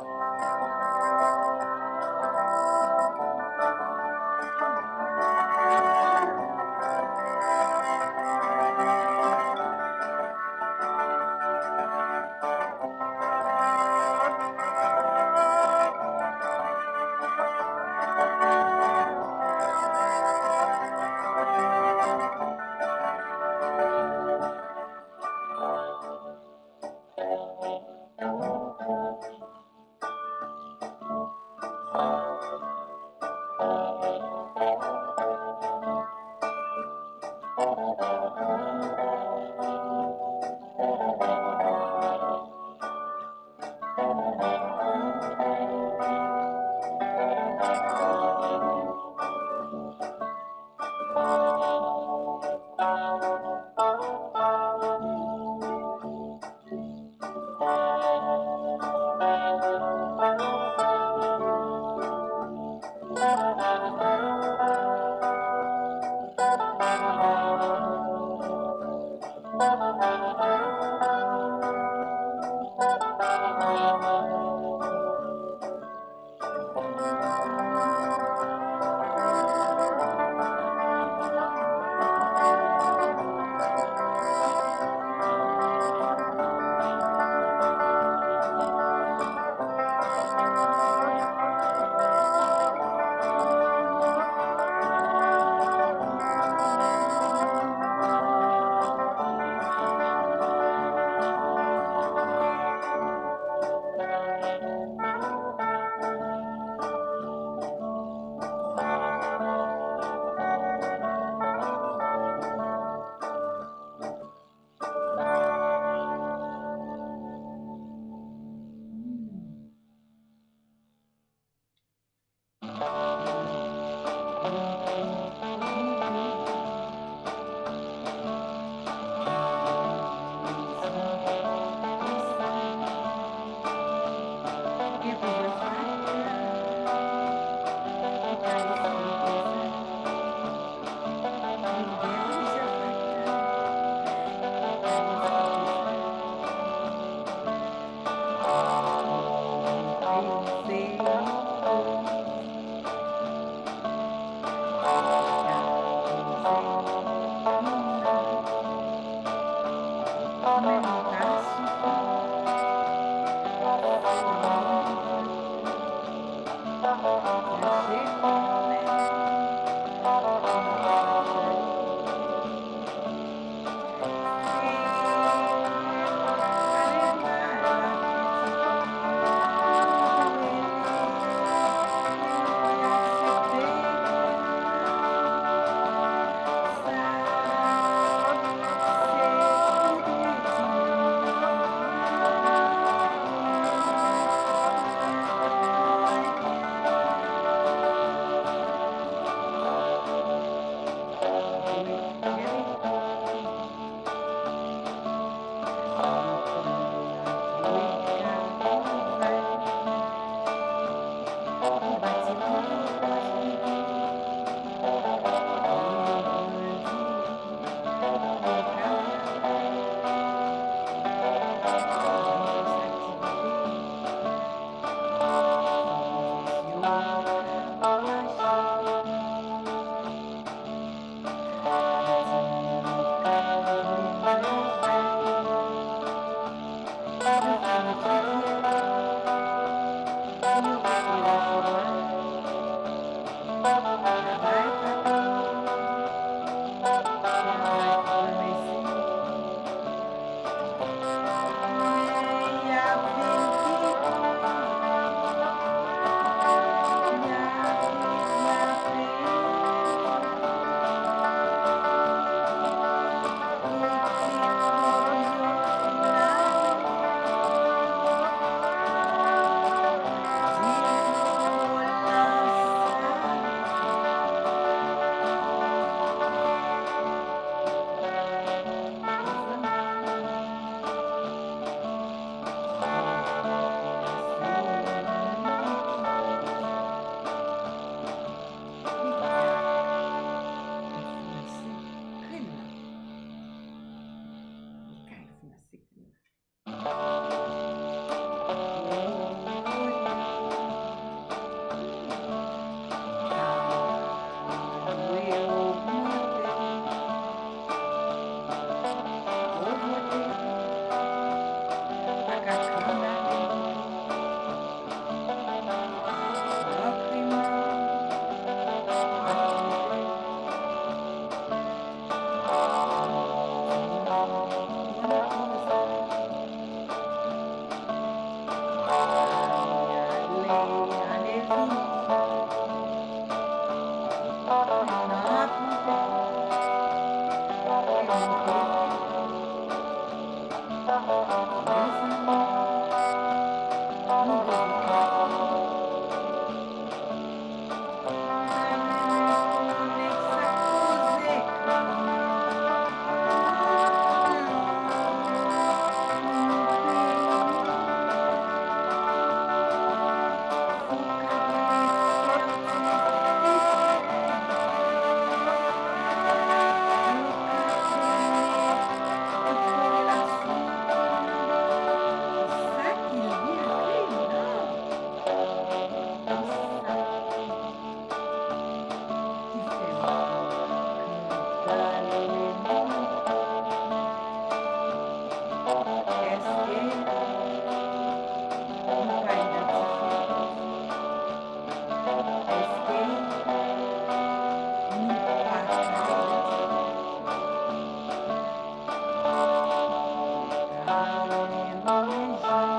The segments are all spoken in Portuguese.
Música Amen. Música Amen.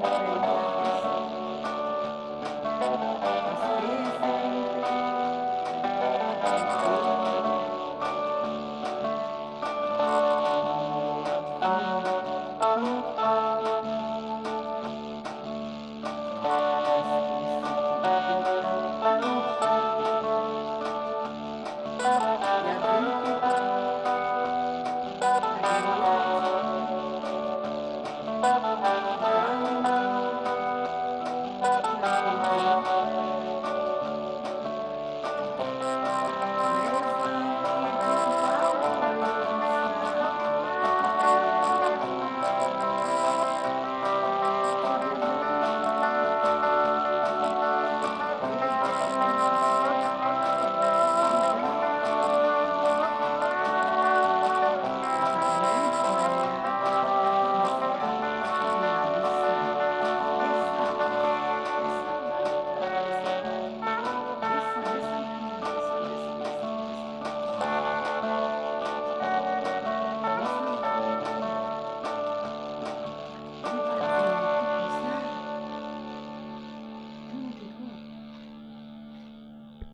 Bye.